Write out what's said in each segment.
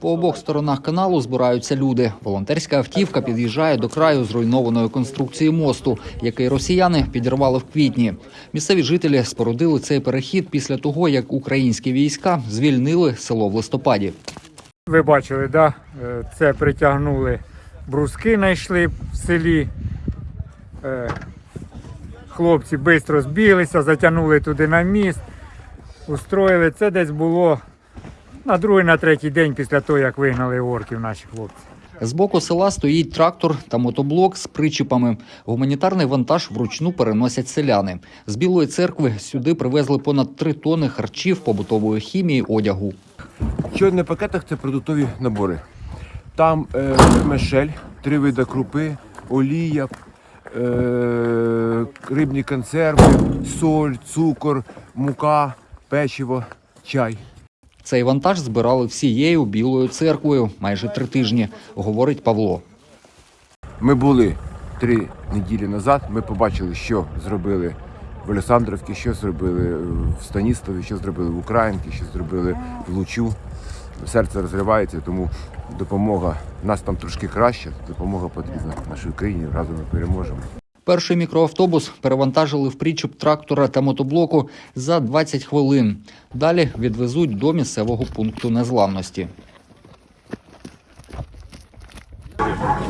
По обох сторонах каналу збираються люди. Волонтерська автівка під'їжджає до краю зруйнованої конструкції мосту, який росіяни підірвали в квітні. Місцеві жителі спорудили цей перехід після того, як українські війська звільнили село в листопаді. Ви бачили, да? Е, це притягнули бруски, знайшли в селі. Е, Хлопці швидко збіглися, затягнули туди на міст, устроїли. Це десь було на другий, на третій день після того, як вигнали орків наші хлопці. З боку села стоїть трактор та мотоблок з причіпами. Гуманітарний вантаж вручну переносять селяни. З Білої церкви сюди привезли понад три тони харчів, побутової хімії, одягу. Що на пакетах це продуктові набори. Там е, мешель, три види крупи, олія, е, рибні консерви, соль, цукор, мука, печиво, чай. Цей вантаж збирали всією білою церквою майже три тижні, говорить Павло. Ми були три неділі назад. Ми побачили, що зробили в Олександрівці, що зробили в Станіславі, що зробили в Українці, що зробили в Лучу. Серце розривається, тому допомога нас там трошки краще. Допомога потрібна нашій Україні. Разом ми переможемо. Перший мікроавтобус перевантажили в причіп трактора та мотоблоку за 20 хвилин. Далі відвезуть до місцевого пункту незламності.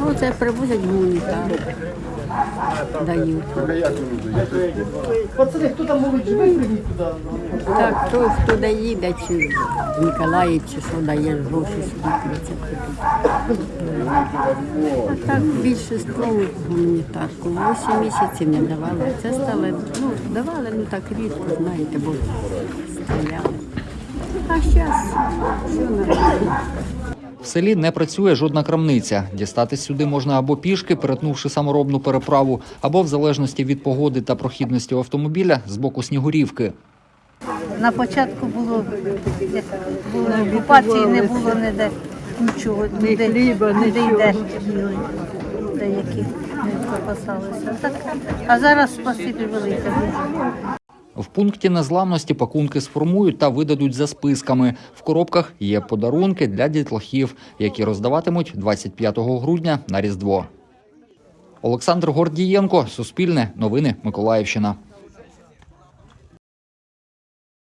Ну, це привозять гуманітарну. Дають. Пацани, хто там може живе, прийміть туди. Так, хто, хто дає, де чи Миколаїв, чи що дає гроші сюди прийти. А так більшість гуманітарку. Вісім місяців не давали. Це стали, ну, давали, ну так рідко, знаєте, бо стріляли. А зараз все нормально. В селі не працює жодна крамниця. Дістатись сюди можна або пішки, перетнувши саморобну переправу, або в залежності від погоди та прохідності автомобіля з боку снігурівки. На початку було, було окупації, не було ніде нічого, ніде, хліба, ніде йде. Деякі не запасалися. Так, а зараз спасибі велике. В пункті незламності пакунки сформують та видадуть за списками. В коробках є подарунки для дітлахів, які роздаватимуть 25 грудня на Різдво. Олександр Гордієнко, Суспільне, Новини Миколаївщина.